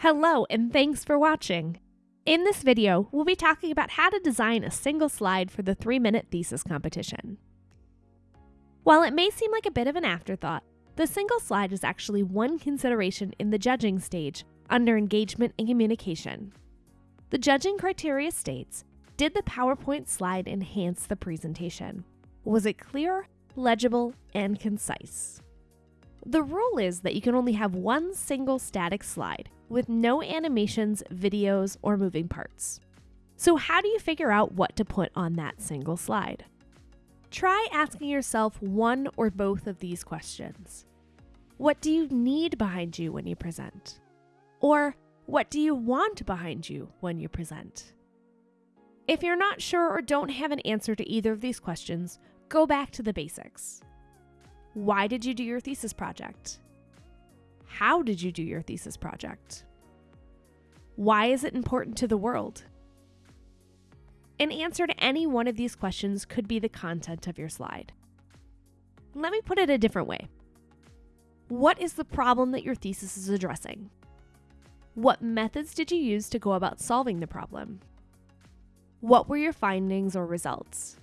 Hello and thanks for watching. In this video, we'll be talking about how to design a single slide for the 3-minute thesis competition. While it may seem like a bit of an afterthought, the single slide is actually one consideration in the judging stage under engagement and communication. The judging criteria states, did the PowerPoint slide enhance the presentation? Was it clear, legible, and concise? The rule is that you can only have one single static slide with no animations, videos, or moving parts. So how do you figure out what to put on that single slide? Try asking yourself one or both of these questions. What do you need behind you when you present? Or what do you want behind you when you present? If you're not sure or don't have an answer to either of these questions, go back to the basics. Why did you do your thesis project? How did you do your thesis project? Why is it important to the world? An answer to any one of these questions could be the content of your slide. Let me put it a different way. What is the problem that your thesis is addressing? What methods did you use to go about solving the problem? What were your findings or results?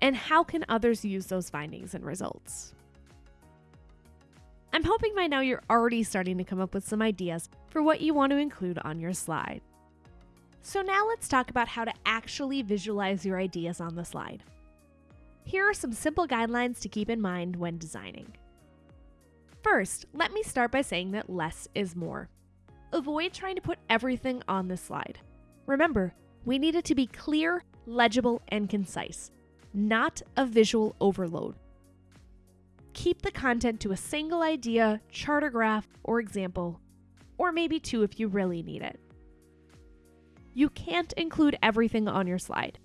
And how can others use those findings and results? I'm hoping by now you're already starting to come up with some ideas for what you want to include on your slide. So now let's talk about how to actually visualize your ideas on the slide. Here are some simple guidelines to keep in mind when designing. First, let me start by saying that less is more. Avoid trying to put everything on the slide. Remember, we need it to be clear, legible, and concise, not a visual overload keep the content to a single idea, chart or graph, or example, or maybe two if you really need it. You can't include everything on your slide,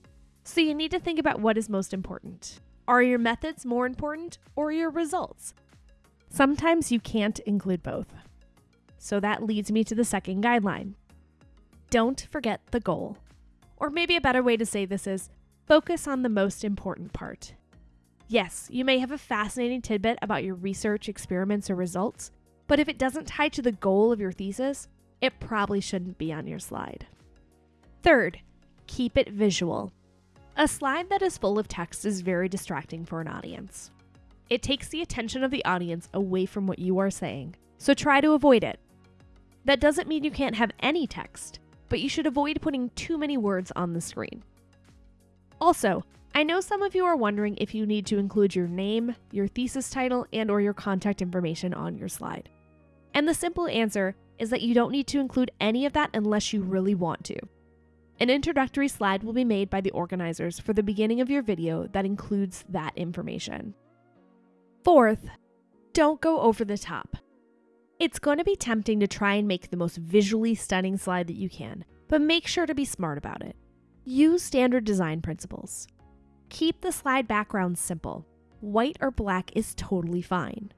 so you need to think about what is most important. Are your methods more important or your results? Sometimes you can't include both. So that leads me to the second guideline. Don't forget the goal. Or maybe a better way to say this is focus on the most important part. Yes, you may have a fascinating tidbit about your research, experiments, or results, but if it doesn't tie to the goal of your thesis, it probably shouldn't be on your slide. Third, keep it visual. A slide that is full of text is very distracting for an audience. It takes the attention of the audience away from what you are saying, so try to avoid it. That doesn't mean you can't have any text, but you should avoid putting too many words on the screen. Also, I know some of you are wondering if you need to include your name, your thesis title, and or your contact information on your slide. And the simple answer is that you don't need to include any of that unless you really want to. An introductory slide will be made by the organizers for the beginning of your video that includes that information. Fourth, don't go over the top. It's going to be tempting to try and make the most visually stunning slide that you can, but make sure to be smart about it. Use standard design principles. Keep the slide background simple. White or black is totally fine.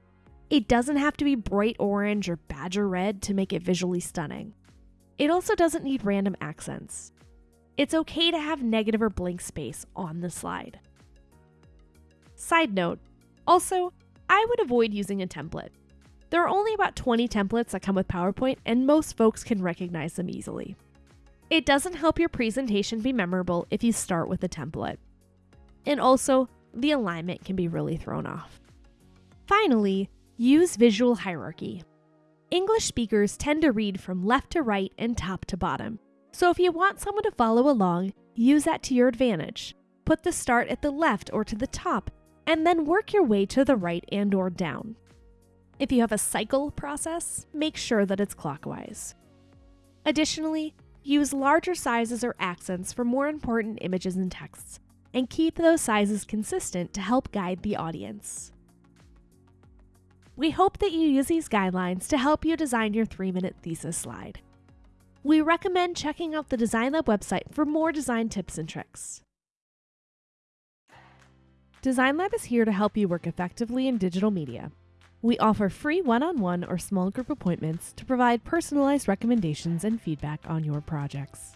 It doesn't have to be bright orange or badger red to make it visually stunning. It also doesn't need random accents. It's okay to have negative or blank space on the slide. Side note, also, I would avoid using a template. There are only about 20 templates that come with PowerPoint, and most folks can recognize them easily. It doesn't help your presentation be memorable if you start with a template and also the alignment can be really thrown off. Finally, use visual hierarchy. English speakers tend to read from left to right and top to bottom. So if you want someone to follow along, use that to your advantage. Put the start at the left or to the top, and then work your way to the right and or down. If you have a cycle process, make sure that it's clockwise. Additionally, use larger sizes or accents for more important images and texts, and keep those sizes consistent to help guide the audience. We hope that you use these guidelines to help you design your three minute thesis slide. We recommend checking out the Design Lab website for more design tips and tricks. Design Lab is here to help you work effectively in digital media. We offer free one on one or small group appointments to provide personalized recommendations and feedback on your projects.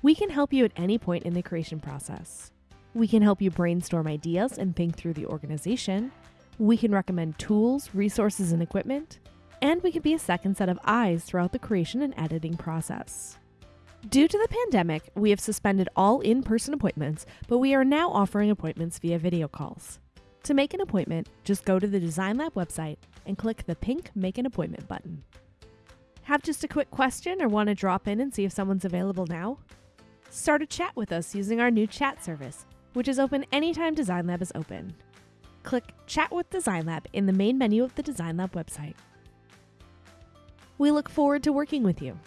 We can help you at any point in the creation process. We can help you brainstorm ideas and think through the organization. We can recommend tools, resources, and equipment. and we can be a second set of eyes throughout the creation and editing process. Due to the pandemic, we have suspended all in person appointments, but we are now offering appointments via video calls. To make an appointment, just go to the Design Lab website and click the pink Make an Appointment button. Have just a quick question or want to drop in and see if someone's available now? Start a chat with us using our new chat service, which is open anytime Design Lab is open. Click Chat with Design Lab in the main menu of the Design Lab website. We look forward to working with you.